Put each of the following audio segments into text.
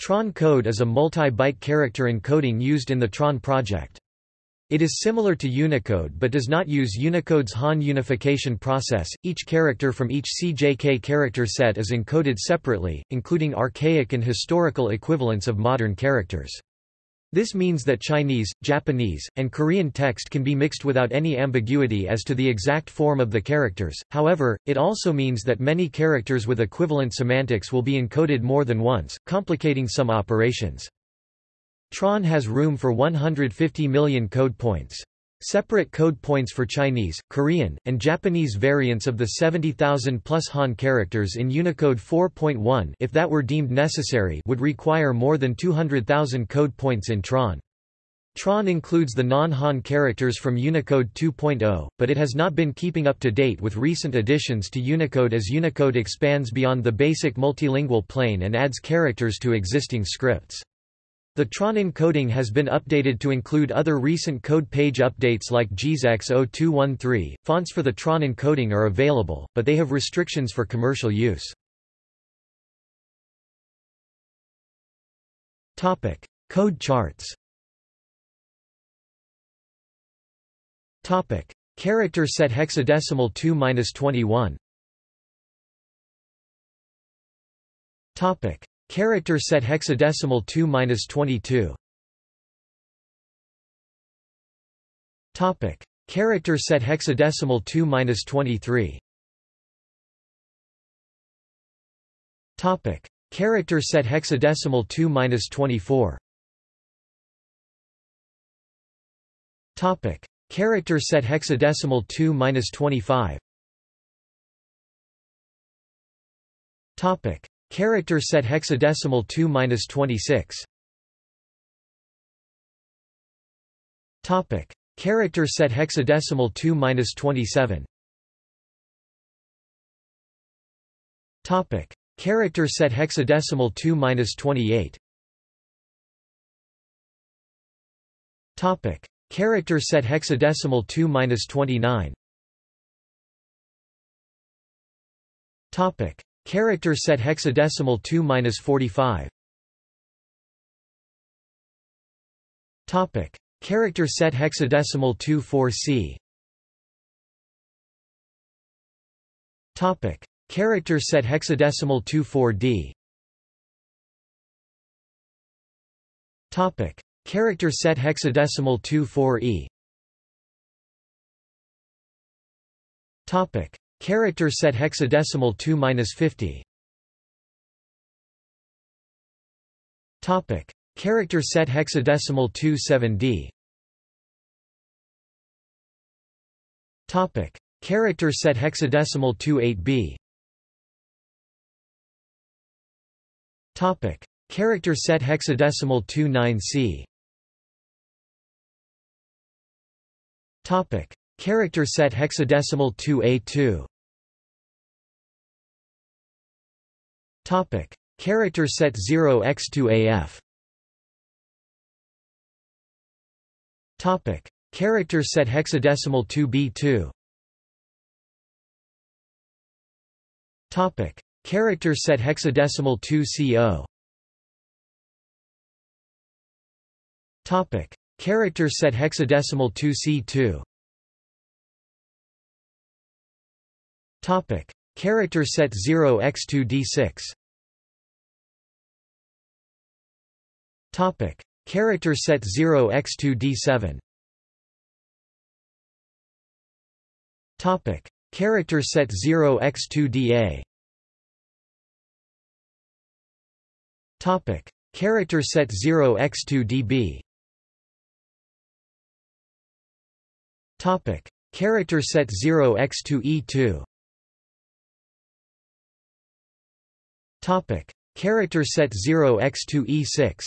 Tron code is a multi-byte character encoding used in the Tron project. It is similar to Unicode but does not use Unicode's Han unification process. Each character from each CJK character set is encoded separately, including archaic and historical equivalents of modern characters. This means that Chinese, Japanese, and Korean text can be mixed without any ambiguity as to the exact form of the characters, however, it also means that many characters with equivalent semantics will be encoded more than once, complicating some operations. Tron has room for 150 million code points. Separate code points for Chinese, Korean, and Japanese variants of the 70,000 plus Han characters in Unicode 4.1 if that were deemed necessary would require more than 200,000 code points in Tron. Tron includes the non-Han characters from Unicode 2.0, but it has not been keeping up to date with recent additions to Unicode as Unicode expands beyond the basic multilingual plane and adds characters to existing scripts. The Tron encoding has been updated to include other recent code page updates like JISX 0213. Fonts for the Tron encoding are available, but they have restrictions for commercial use. Topic: Code charts. Topic: Character set hexadecimal 2-21. Topic: Character set hexadecimal 2-22. Topic: Character set hexadecimal 2-23. Topic: Character set hexadecimal 2-24. Topic: Character set hexadecimal 2-25. Topic: Character set hexadecimal 2-26. Topic: Character set hexadecimal 2-27. Topic: Character set hexadecimal 2-28. Topic: Character set hexadecimal 2-29. Topic: Character set hexadecimal 2-45. Topic: Character set hexadecimal 24C. Topic: Character set hexadecimal 24D. Topic: Character set hexadecimal 24E. Topic: Character set hexadecimal 2-50. Topic: Character set hexadecimal 27D. Topic: Character set hexadecimal 28B. Topic: Character set hexadecimal 29C. Topic: Character set hexadecimal 2A2. Topic: Character set 0x2AF. Topic: Character set hexadecimal 2B2. Topic: Character set hexadecimal 2CO. Topic: Character set hexadecimal 2C2. Topic: Character set 0x2D6. Topic: Character set 0x2D7. Topic: Character set 0x2DA. Topic: Character set 0x2DB. Topic: Character set 0x2E2. Topic: Character set 0x2E6.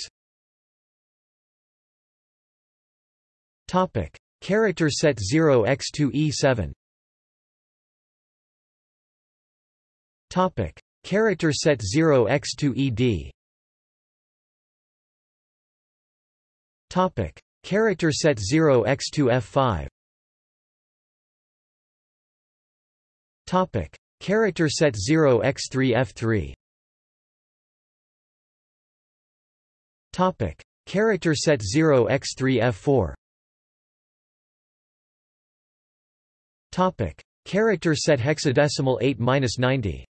Topic: Character set 0x2E7. Topic: Character set 0x2ED. Topic: Character set 0x2F5. Topic: Character set 0x3F3. Topic. Character set 0x3f4 Topic. Character set hexadecimal 8-90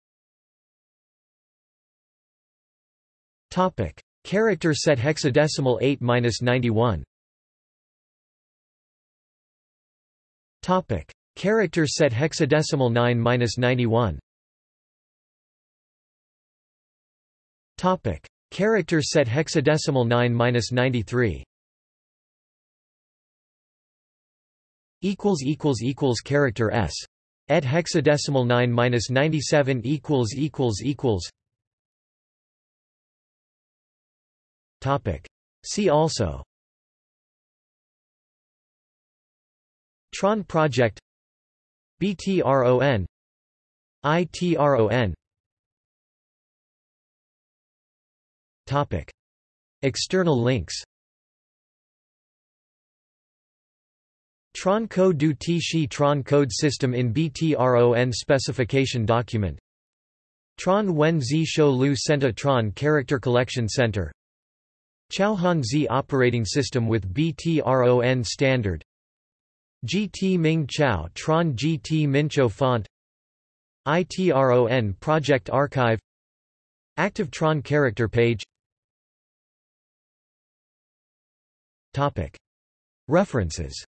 Topic. Character set hexadecimal 8-91 Topic. Character set hexadecimal 9-91 Topic. Character set hexadecimal 9-93 equals equals equals character s. Et hexadecimal 9-97 equals equals equals. Topic. See also. Tron project. BTRON ITRON Topic. External links. Tron Code du T Tron code system in BTRON specification document. Tron Wen Zi Shou Lu Senta Tron Character Collection Center. Chauhan Z operating system with BTRON standard. GT Ming Chao Tron GT Mincho font. ITRON project archive. Active Tron character page References